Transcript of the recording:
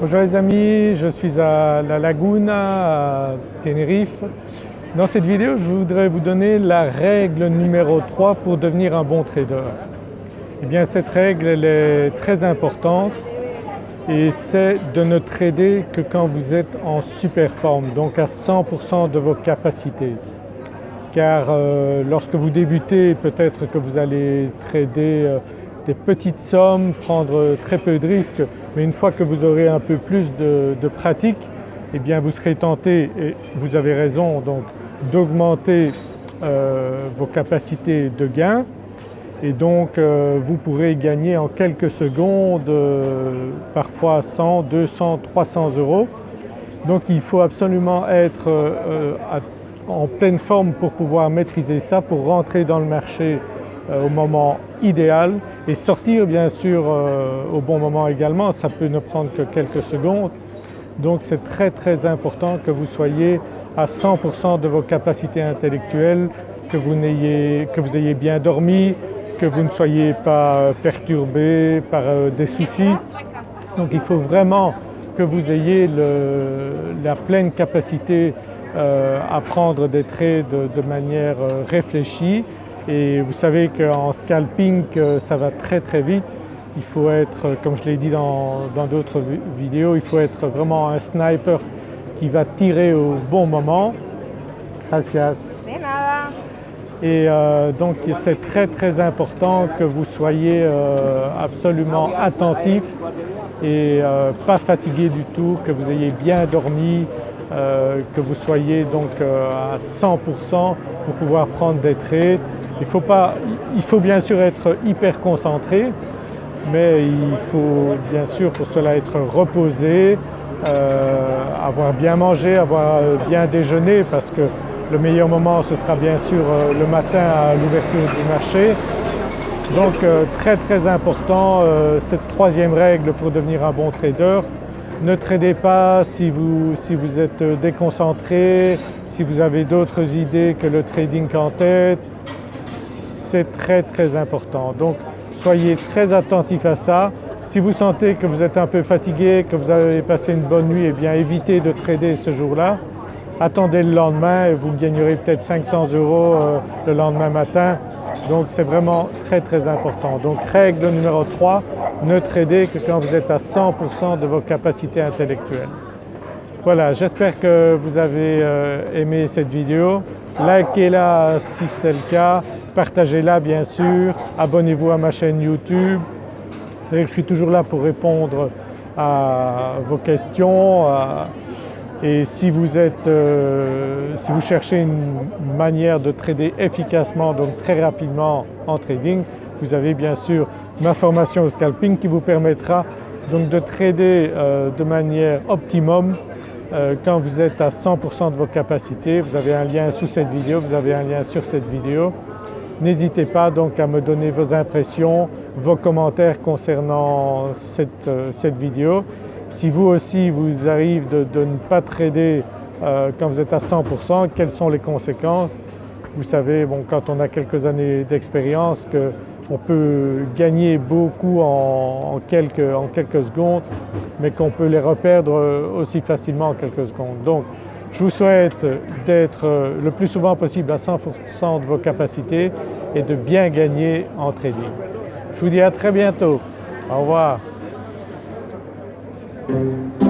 Bonjour les amis, je suis à La Laguna à Tenerife. Dans cette vidéo je voudrais vous donner la règle numéro 3 pour devenir un bon trader. Eh bien cette règle elle est très importante et c'est de ne trader que quand vous êtes en super forme, donc à 100% de vos capacités. Car euh, lorsque vous débutez peut-être que vous allez trader euh, des petites sommes, prendre très peu de risques, mais une fois que vous aurez un peu plus de, pratique, eh bien vous serez tenté, et vous avez raison donc d'augmenter euh, vos capacités de gain et donc euh, vous pourrez gagner en quelques secondes euh, parfois 100, 200, 300 euros. Donc il faut absolument être en pleine forme pour pouvoir maîtriser ça, pour rentrer dans le marché au moment idéal et sortir bien sûr euh, au bon moment également, ça peut ne prendre que quelques secondes. Donc c'est très très important que vous soyez à 100% de vos capacités intellectuelles, que vous, ayez, que vous ayez bien dormi, que vous ne soyez pas perturbé par euh, des soucis. Donc il faut vraiment que vous ayez la pleine capacité euh, à prendre des trades de manière réfléchie et vous savez qu'en scalping ça va très très vite. Il faut être, comme je l'ai dit dans d'autres vidéos, il faut être vraiment un sniper qui va tirer au bon moment. Gracias. Et euh, donc c'est très très important que vous soyez euh, absolument attentif et euh, pas fatigué du tout, que vous ayez bien dormi, que vous soyez donc à 100% pour pouvoir prendre des trades il faut, bien sûr être hyper concentré, mais il faut bien sûr pour cela être reposé, euh, avoir bien mangé, avoir bien déjeuné parce que le meilleur moment ce sera bien sûr euh, le matin à l'ouverture du marché. Donc euh, très très important cette troisième règle pour devenir un bon trader. Ne tradez pas si vous, êtes déconcentré, si vous avez d'autres idées que le trading en tête, c'est très très important. Donc soyez très attentifs à ça. Si vous sentez que vous êtes un peu fatigué, que vous avez passé une bonne nuit, eh bien évitez de trader ce jour-là. Attendez le lendemain et vous gagnerez peut-être 500 euros euh, le lendemain matin. Donc c'est vraiment très très important. Donc règle numéro 3, ne tradez que quand vous êtes à 100% de vos capacités intellectuelles. Voilà, j'espère que vous avez euh, aimé cette vidéo. Likez-la si c'est le cas, partagez-la bien sûr, abonnez-vous à ma chaîne YouTube. Je suis toujours là pour répondre à vos questions et si vous, êtes, euh, si vous cherchez une manière de trader efficacement, donc très rapidement en trading, vous avez bien sûr ma formation au scalping qui vous permettra donc de trader euh, de manière optimum euh, quand vous êtes à 100% de vos capacités. Vous avez un lien sous cette vidéo, vous avez un lien sur cette vidéo. N'hésitez pas donc à me donner vos impressions, vos commentaires concernant cette, euh, vidéo. Si vous aussi vous arrive de, ne pas trader euh, quand vous êtes à 100%, quelles sont les conséquences? Vous savez bon, quand on a quelques années d'expérience qu'on peut gagner beaucoup en, quelques, en, quelques, secondes mais qu'on peut les reperdre aussi facilement en quelques secondes. Donc je vous souhaite d'être le plus souvent possible à 100% de vos capacités et de bien gagner en trading. Je vous dis à très bientôt. Au revoir. Thank you.